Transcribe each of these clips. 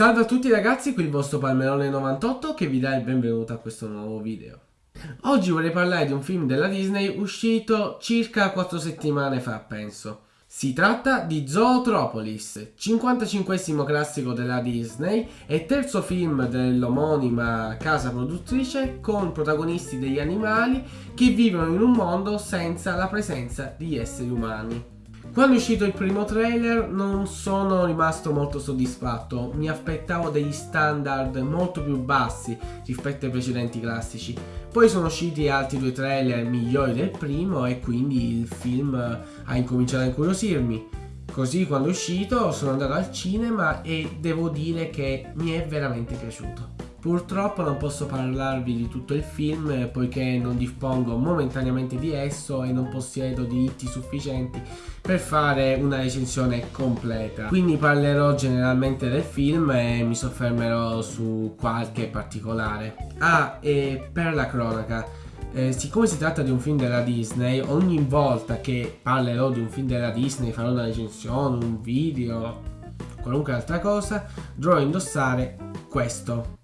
Salve a tutti ragazzi, qui il vostro Palmerone98 che vi dà il benvenuto a questo nuovo video. Oggi vorrei parlare di un film della Disney uscito circa 4 settimane fa, penso. Si tratta di Zootropolis, 55 classico della Disney e terzo film dell'omonima casa produttrice con protagonisti degli animali che vivono in un mondo senza la presenza di esseri umani. Quando è uscito il primo trailer non sono rimasto molto soddisfatto, mi aspettavo degli standard molto più bassi rispetto ai precedenti classici. Poi sono usciti altri due trailer migliori del primo e quindi il film ha incominciato a incuriosirmi. Così quando è uscito sono andato al cinema e devo dire che mi è veramente piaciuto. Purtroppo non posso parlarvi di tutto il film poiché non dispongo momentaneamente di esso e non possiedo diritti sufficienti per fare una recensione completa. Quindi parlerò generalmente del film e mi soffermerò su qualche particolare. Ah, e per la cronaca, eh, siccome si tratta di un film della Disney, ogni volta che parlerò di un film della Disney, farò una recensione, un video, qualunque altra cosa, dovrò indossare questo.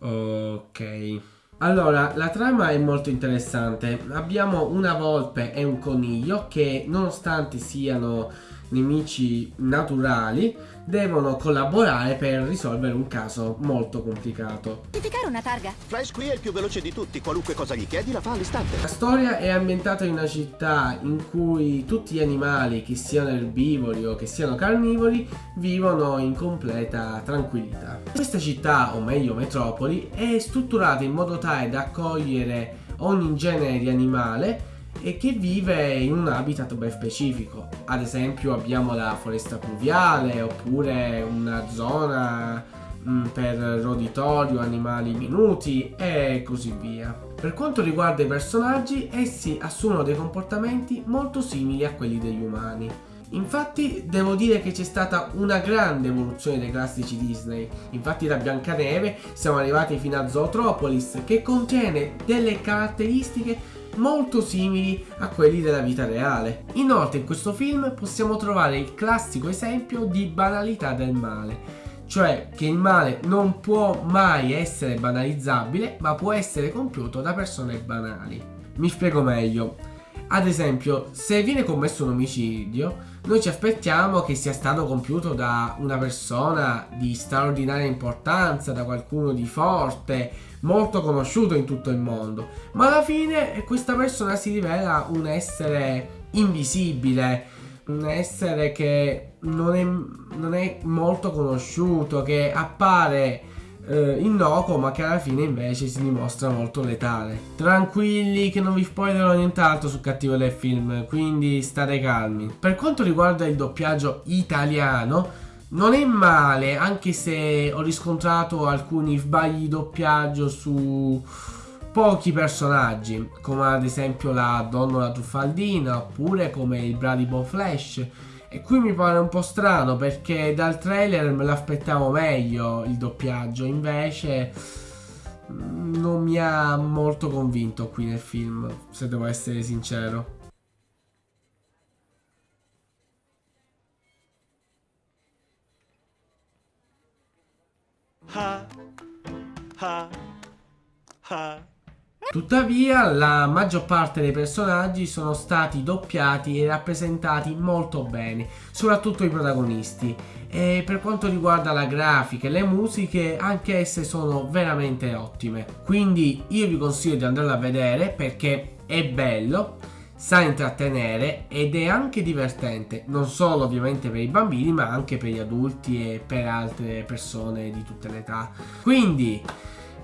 Ok. Allora, la trama è molto interessante. Abbiamo una volpe e un coniglio che, nonostante siano nemici naturali devono collaborare per risolvere un caso molto complicato. Identificare una targa? Flash qui è il più veloce di tutti, qualunque cosa gli chiedi la fa all'istante. La storia è ambientata in una città in cui tutti gli animali, che siano erbivori o che siano carnivori, vivono in completa tranquillità. Questa città, o meglio metropoli, è strutturata in modo tale da accogliere ogni genere di animale e che vive in un habitat ben specifico. Ad esempio abbiamo la foresta pluviale oppure una zona mm, per roditorio, animali minuti e così via. Per quanto riguarda i personaggi, essi assumono dei comportamenti molto simili a quelli degli umani. Infatti devo dire che c'è stata una grande evoluzione dei classici Disney, infatti da Biancaneve siamo arrivati fino a Zootropolis che contiene delle caratteristiche molto simili a quelli della vita reale. Inoltre in questo film possiamo trovare il classico esempio di banalità del male, cioè che il male non può mai essere banalizzabile ma può essere compiuto da persone banali. Mi spiego meglio. Ad esempio, se viene commesso un omicidio, noi ci aspettiamo che sia stato compiuto da una persona di straordinaria importanza, da qualcuno di forte, molto conosciuto in tutto il mondo. Ma alla fine questa persona si rivela un essere invisibile, un essere che non è, non è molto conosciuto, che appare eh, innocuo ma che alla fine invece si dimostra molto letale. Tranquilli che non vi spoilerò nient'altro sul cattivo del film, quindi state calmi. Per quanto riguarda il doppiaggio italiano, non è male, anche se ho riscontrato alcuni sbagli di doppiaggio su pochi personaggi, come ad esempio la Donnola Truffaldina, oppure come il Bradibo Flash, e qui mi pare un po' strano perché dal trailer me l'aspettavo meglio il doppiaggio, invece mm, non mi ha molto convinto qui nel film, se devo essere sincero. Ha, ha, ha. Tuttavia la maggior parte dei personaggi sono stati doppiati e rappresentati molto bene, soprattutto i protagonisti. E per quanto riguarda la grafica e le musiche, anche esse sono veramente ottime. Quindi io vi consiglio di andarla a vedere perché è bello, sa intrattenere ed è anche divertente, non solo ovviamente per i bambini ma anche per gli adulti e per altre persone di tutte le età. Quindi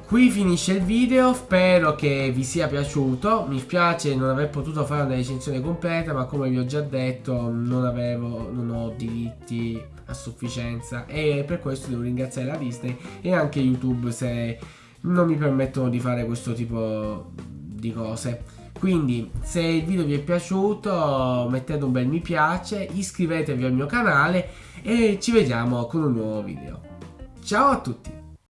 Qui finisce il video, spero che vi sia piaciuto, mi spiace non aver potuto fare una recensione completa ma come vi ho già detto non, avevo, non ho diritti a sufficienza e per questo devo ringraziare la Disney e anche YouTube se non mi permettono di fare questo tipo di cose. Quindi se il video vi è piaciuto mettete un bel mi piace, iscrivetevi al mio canale e ci vediamo con un nuovo video. Ciao a tutti!